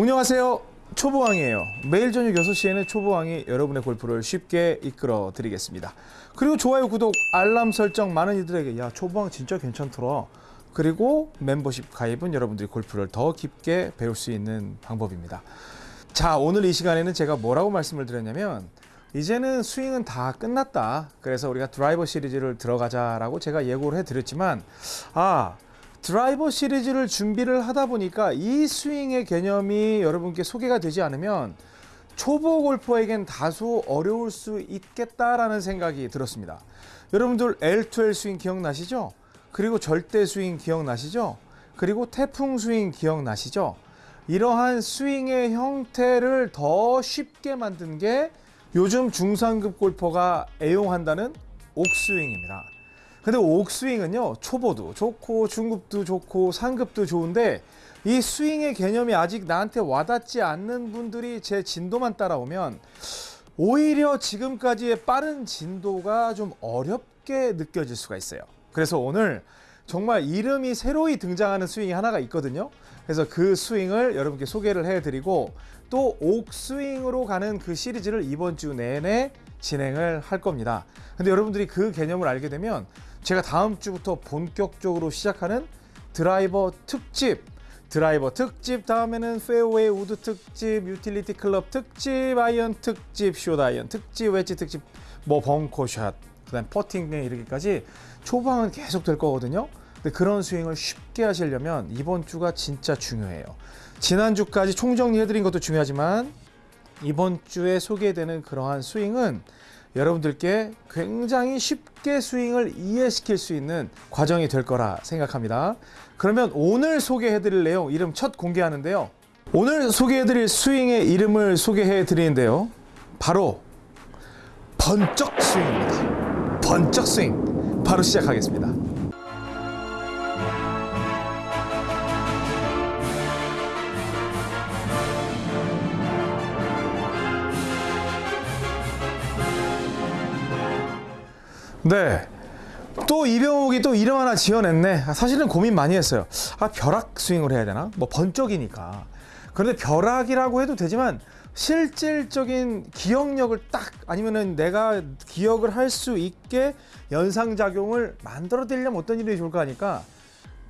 안녕하세요. 초보왕이에요. 매일 저녁 6시에는 초보왕이 여러분의 골프를 쉽게 이끌어 드리겠습니다. 그리고 좋아요, 구독, 알람 설정 많은 이들에게 야 초보왕 진짜 괜찮더라. 그리고 멤버십 가입은 여러분들이 골프를 더 깊게 배울 수 있는 방법입니다. 자 오늘 이 시간에는 제가 뭐라고 말씀을 드렸냐면 이제는 스윙은 다 끝났다. 그래서 우리가 드라이버 시리즈를 들어가자라고 제가 예고를 해드렸지만 아 드라이버 시리즈를 준비를 하다 보니까 이 스윙의 개념이 여러분께 소개가 되지 않으면 초보 골퍼에겐 다소 어려울 수 있겠다라는 생각이 들었습니다. 여러분들 L2L 스윙 기억나시죠? 그리고 절대 스윙 기억나시죠? 그리고 태풍 스윙 기억나시죠? 이러한 스윙의 형태를 더 쉽게 만든 게 요즘 중상급 골퍼가 애용한다는 옥스윙입니다. 근데 옥스윙은요 초보도 좋고 중급도 좋고 상급도 좋은데 이 스윙의 개념이 아직 나한테 와닿지 않는 분들이 제 진도만 따라오면 오히려 지금까지의 빠른 진도가 좀 어렵게 느껴질 수가 있어요. 그래서 오늘 정말 이름이 새로이 등장하는 스윙이 하나가 있거든요. 그래서 그 스윙을 여러분께 소개를 해드리고 또 옥스윙으로 가는 그 시리즈를 이번 주 내내 진행을 할 겁니다. 근데 여러분들이 그 개념을 알게 되면 제가 다음 주부터 본격적으로 시작하는 드라이버 특집. 드라이버 특집 다음에는 페어웨이 우드 특집 유틸리티 클럽 특집 아이언 특집 숏 아이언 특집 웨지 특집 뭐 벙커샷 그다음 퍼팅에 이르기까지 초방은 계속 될 거거든요. 근데 그런 스윙을 쉽게 하시려면 이번 주가 진짜 중요해요. 지난주까지 총정리해드린 것도 중요하지만 이번 주에 소개되는 그러한 스윙은 여러분들께 굉장히 쉽게 스윙을 이해시킬 수 있는 과정이 될 거라 생각합니다. 그러면 오늘 소개해드릴 내용 이름 첫 공개하는데요. 오늘 소개해드릴 스윙의 이름을 소개해드리는데요. 바로 번쩍 스윙입니다. 번쩍 스윙 바로 시작하겠습니다. 네. 또 이병욱이 또 이름 하나 지어냈네. 아, 사실은 고민 많이 했어요. 아, 벼락 스윙을 해야 되나? 뭐 번쩍이니까. 그런데 벼락이라고 해도 되지만 실질적인 기억력을 딱 아니면은 내가 기억을 할 수 있게 연상작용을 만들어 드리려면 어떤 이름이 좋을까 하니까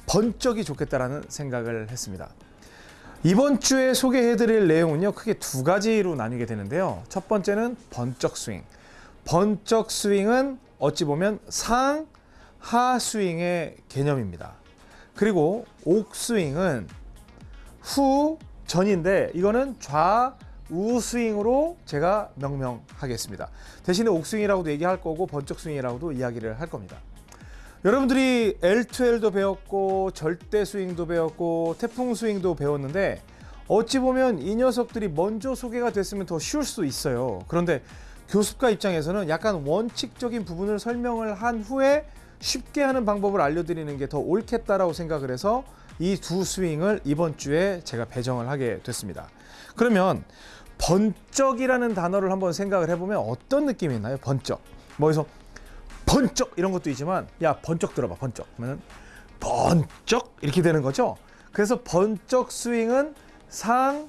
번쩍이 좋겠다라는 생각을 했습니다. 이번 주에 소개해 드릴 내용은요. 크게 두 가지로 나뉘게 되는데요. 첫 번째는 번쩍 스윙. 번쩍 스윙은 어찌 보면 상, 하 스윙의 개념입니다. 그리고 옥 스윙은 후, 전인데 이거는 좌, 우 스윙으로 제가 명명하겠습니다. 대신에 옥 스윙이라고도 얘기할 거고 번쩍 스윙이라고도 이야기를 할 겁니다. 여러분들이 L2L도 배웠고 절대 스윙도 배웠고 태풍 스윙도 배웠는데 어찌 보면 이 녀석들이 먼저 소개가 됐으면 더 쉬울 수 있어요. 그런데 교습가 입장에서는 약간 원칙적인 부분을 설명을 한 후에 쉽게 하는 방법을 알려드리는 게 더 옳겠다라고 생각을 해서 이 두 스윙을 이번 주에 제가 배정을 하게 됐습니다. 그러면 번쩍이라는 단어를 한번 생각을 해보면 어떤 느낌이 있나요? 번쩍. 뭐 그래서 번쩍 이런 것도 있지만 야 번쩍 들어봐 번쩍 그러면 번쩍 이렇게 되는 거죠. 그래서 번쩍 스윙은 상,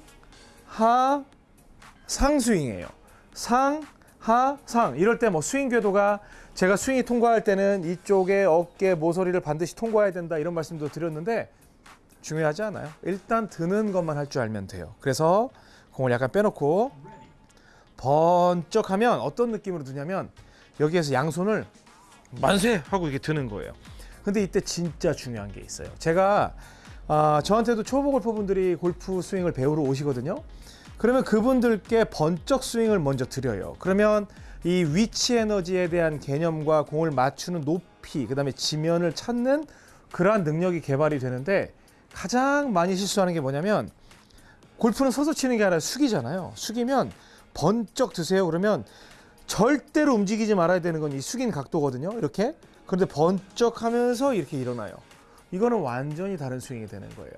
하, 상스윙이에요. 상, 하, 상 이럴 때 뭐 스윙 궤도가 제가 스윙이 통과할 때는 이쪽에 어깨 모서리를 반드시 통과해야 된다 이런 말씀도 드렸는데 중요하지 않아요. 일단 드는 것만 할 줄 알면 돼요. 그래서 공을 약간 빼놓고 번쩍하면 어떤 느낌으로 드냐면 여기에서 양손을 만세 하고 이렇게 드는 거예요. 근데 이때 진짜 중요한 게 있어요. 제가 아, 저한테도 초보 골퍼분들이 골프 스윙을 배우러 오시거든요. 그러면 그분들께 번쩍 스윙을 먼저 드려요. 그러면 이 위치 에너지에 대한 개념과 공을 맞추는 높이, 그 다음에 지면을 찾는 그러한 능력이 개발이 되는데 가장 많이 실수하는 게 뭐냐면 골프는 서서 치는 게 아니라 숙이잖아요. 숙이면 번쩍 드세요. 그러면 절대로 움직이지 말아야 되는 건 이 숙인 각도거든요. 이렇게. 그런데 번쩍 하면서 이렇게 일어나요. 이거는 완전히 다른 스윙이 되는 거예요.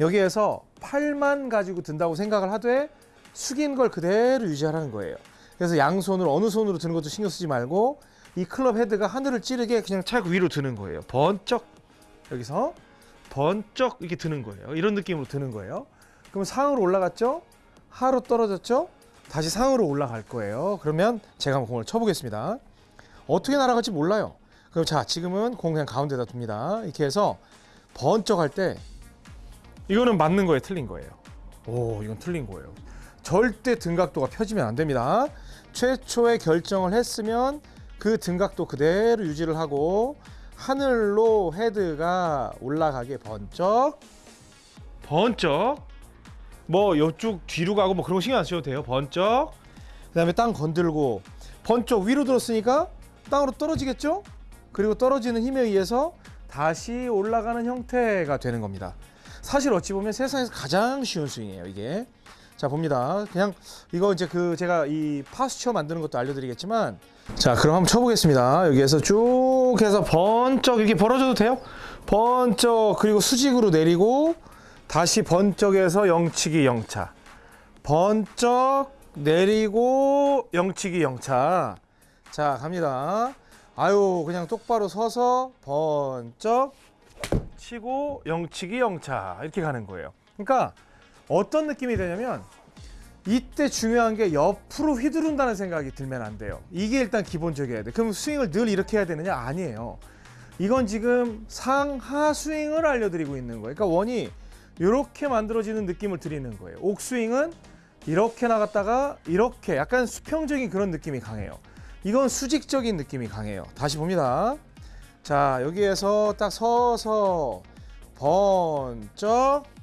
여기에서 팔만 가지고 든다고 생각을 하되 숙인 걸 그대로 유지하라는 거예요. 그래서 양손을 어느 손으로 드는 것도 신경 쓰지 말고 이 클럽 헤드가 하늘을 찌르게 그냥 차고 위로 드는 거예요. 번쩍 여기서 번쩍 이렇게 드는 거예요. 이런 느낌으로 드는 거예요. 그럼 상으로 올라갔죠? 하로 떨어졌죠? 다시 상으로 올라갈 거예요. 그러면 제가 한번 공을 쳐보겠습니다. 어떻게 날아갈지 몰라요. 그럼 자, 지금은 공 그냥 가운데다 둡니다. 이렇게 해서 번쩍 할 때 이거는 맞는 거예요, 틀린 거예요. 오, 이건 틀린 거예요. 절대 등각도가 펴지면 안 됩니다. 최초의 결정을 했으면 그 등각도 그대로 유지를 하고 하늘로 헤드가 올라가게 번쩍 번쩍 뭐 이쪽 뒤로 가고 뭐 그런 거 신경 안 쓰셔도 돼요. 번쩍 그 다음에 땅 건들고 번쩍 위로 들었으니까 땅으로 떨어지겠죠? 그리고 떨어지는 힘에 의해서 다시 올라가는 형태가 되는 겁니다. 사실 어찌 보면 세상에서 가장 쉬운 스윙이에요, 이게. 자, 봅니다. 그냥 이거 이제 그 제가 이 파스처 만드는 것도 알려드리겠지만 자, 그럼 한번 쳐보겠습니다. 여기에서 쭉 해서 번쩍 이렇게 벌어져도 돼요? 번쩍 그리고 수직으로 내리고 다시 번쩍해서 영치기 영차. 번쩍 내리고 영치기 영차. 자, 갑니다. 아유, 그냥 똑바로 서서 번쩍 치고 영치기 영차 이렇게 가는 거예요. 그러니까 어떤 느낌이 되냐면 이때 중요한 게 옆으로 휘두른다는 생각이 들면 안 돼요. 이게 일단 기본적이어야 돼. 그럼 스윙을 늘 이렇게 해야 되느냐? 아니에요. 이건 지금 상하 스윙을 알려드리고 있는 거예요. 그러니까 원이 이렇게 만들어지는 느낌을 드리는 거예요. 옥스윙은 이렇게 나갔다가 이렇게 약간 수평적인 그런 느낌이 강해요. 이건 수직적인 느낌이 강해요. 다시 봅니다. 자 여기에서 딱 서서 번쩍 쿵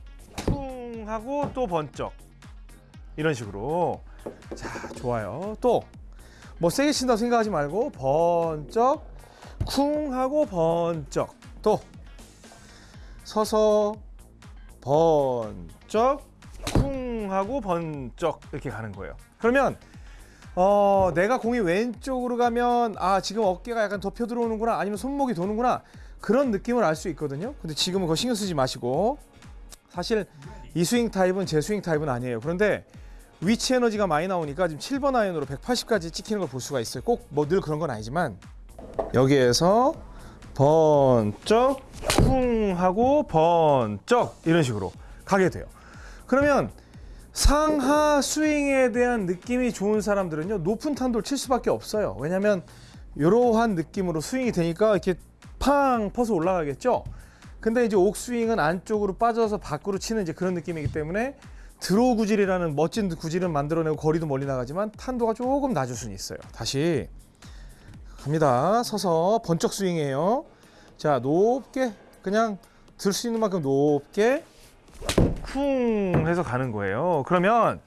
하고 또 번쩍. 이런 식으로. 자 좋아요. 또. 뭐 세게 친다고 생각하지 말고 번쩍 쿵 하고 번쩍. 또. 서서 번쩍 쿵 하고 번쩍 이렇게 가는 거예요. 그러면 어, 내가 공이 왼쪽으로 가면 아 지금 어깨가 약간 덮여 들어오는구나 아니면 손목이 도는구나 그런 느낌을 알 수 있거든요. 근데 지금은 그거 신경 쓰지 마시고. 사실 이 스윙 타입은 제 스윙 타입은 아니에요. 그런데 위치 에너지가 많이 나오니까 지금 7번 아이언으로 180까지 찍히는 걸 볼 수가 있어요. 꼭 뭐 늘 그런 건 아니지만. 여기에서 번쩍 쿵 하고 번쩍 이런 식으로 가게 돼요. 그러면 상하 스윙에 대한 느낌이 좋은 사람들은요 높은 탄도를 칠 수밖에 없어요. 왜냐면 이러한 느낌으로 스윙이 되니까 이렇게 팡 퍼서 올라가겠죠 근데 이제 옥스윙은 안쪽으로 빠져서 밖으로 치는 이제 그런 느낌이기 때문에 드로우 구질이라는 멋진 구질은 만들어내고 거리도 멀리 나가지만 탄도가 조금 낮을 수는 있어요 다시 갑니다 서서 번쩍 스윙이에요 자 높게 그냥 들 수 있는 만큼 높게 쿵 해서 가는 거예요. 그러면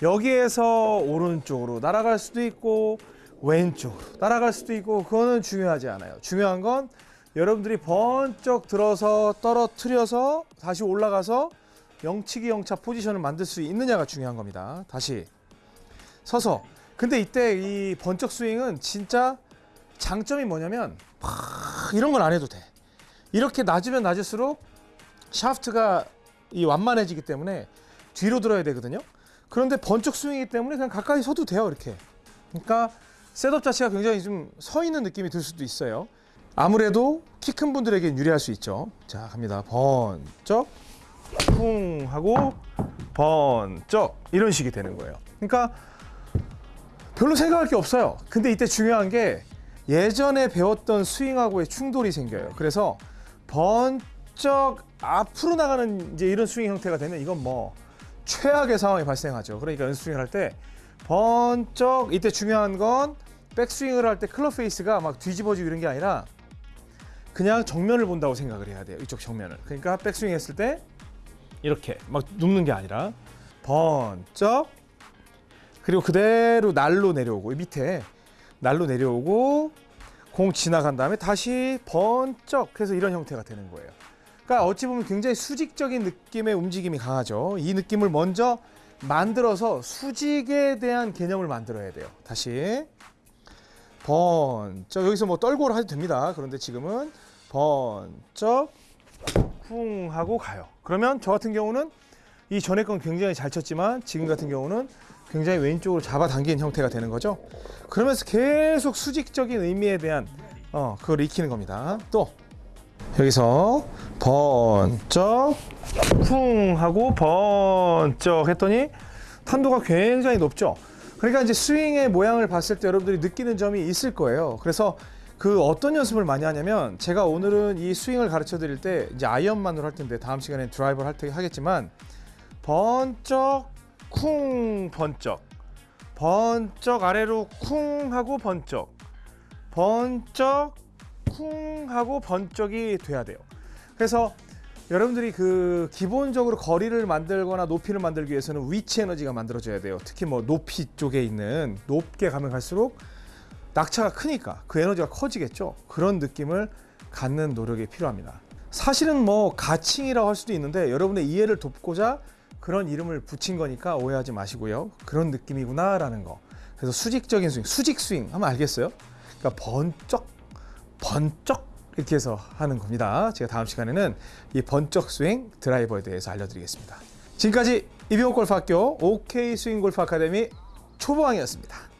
여기에서 오른쪽으로 날아갈 수도 있고 왼쪽으로 날아갈 수도 있고 그거는 중요하지 않아요. 중요한 건 여러분들이 번쩍 들어서 떨어뜨려서 다시 올라가서 영치기 영차 포지션을 만들 수 있느냐가 중요한 겁니다. 다시 서서 근데 이때 이 번쩍 스윙은 진짜 장점이 뭐냐면 막 이런 건 안 해도 돼. 이렇게 낮으면 낮을수록 샤프트가 이 완만해지기 때문에 뒤로 들어야 되거든요. 그런데 번쩍 스윙이기 때문에 그냥 가까이 서도 돼요, 이렇게. 그러니까 셋업 자체가 굉장히 좀 서 있는 느낌이 들 수도 있어요. 아무래도 키 큰 분들에게 유리할 수 있죠. 자, 갑니다. 번쩍 쿵 하고 번쩍 이런 식이 되는 거예요. 그러니까 별로 생각할 게 없어요. 근데 이때 중요한 게 예전에 배웠던 스윙하고의 충돌이 생겨요. 그래서 번쩍 앞으로 나가는 이제 이런 스윙 형태가 되면 이건 뭐 최악의 상황이 발생하죠. 그러니까 연스윙을 할 때 번쩍 이때 중요한 건 백스윙을 할 때 클럽 페이스가 막 뒤집어지고 이런 게 아니라 그냥 정면을 본다고 생각을 해야 돼요. 이쪽 정면을. 그러니까 백스윙 했을 때 이렇게 막 눕는 게 아니라 번쩍 그리고 그대로 날로 내려오고 이 밑에 날로 내려오고 공 지나간 다음에 다시 번쩍 해서 이런 형태가 되는 거예요. 그러니까 어찌 보면 굉장히 수직적인 느낌의 움직임이 강하죠. 이 느낌을 먼저 만들어서 수직에 대한 개념을 만들어야 돼요. 다시 번쩍 여기서 뭐 떨고를 해도 됩니다. 그런데 지금은 번쩍 쿵 하고 가요. 그러면 저 같은 경우는 이 전에 건 굉장히 잘 쳤지만 지금 같은 경우는 굉장히 왼쪽으로 잡아당기는 형태가 되는 거죠. 그러면서 계속 수직적인 의미에 대한 어 그걸 익히는 겁니다. 또 여기서 번쩍 쿵 하고 번쩍 했더니 탄도가 굉장히 높죠. 그러니까 이제 스윙의 모양을 봤을 때 여러분들이 느끼는 점이 있을 거예요. 그래서 그 어떤 연습을 많이 하냐면 제가 오늘은 이 스윙을 가르쳐 드릴 때 이제 아이언만으로 할 텐데 다음 시간에 드라이버를 할 테, 하겠지만 번쩍 쿵 번쩍 번쩍 아래로 쿵 하고 번쩍 번쩍 쿵 하고 번쩍이 돼야 돼요. 그래서 여러분들이 그 기본적으로 거리를 만들거나 높이를 만들기 위해서는 위치 에너지가 만들어져야 돼요. 특히 뭐 높이 쪽에 있는 높게 가면 갈수록 낙차가 크니까 그 에너지가 커지겠죠. 그런 느낌을 갖는 노력이 필요합니다. 사실은 뭐 가칭이라고 할 수도 있는데 여러분의 이해를 돕고자 그런 이름을 붙인 거니까 오해하지 마시고요. 그런 느낌이구나 라는 거. 그래서 수직적인 스윙, 수직 스윙 하면 알겠어요? 그러니까 번쩍, 번쩍 이렇게 해서 하는 겁니다. 제가 다음 시간에는 이 번쩍 스윙 드라이버에 대해서 알려드리겠습니다. 지금까지 이병옥 골프학교 OK 스윙 골프 아카데미 초보왕이었습니다.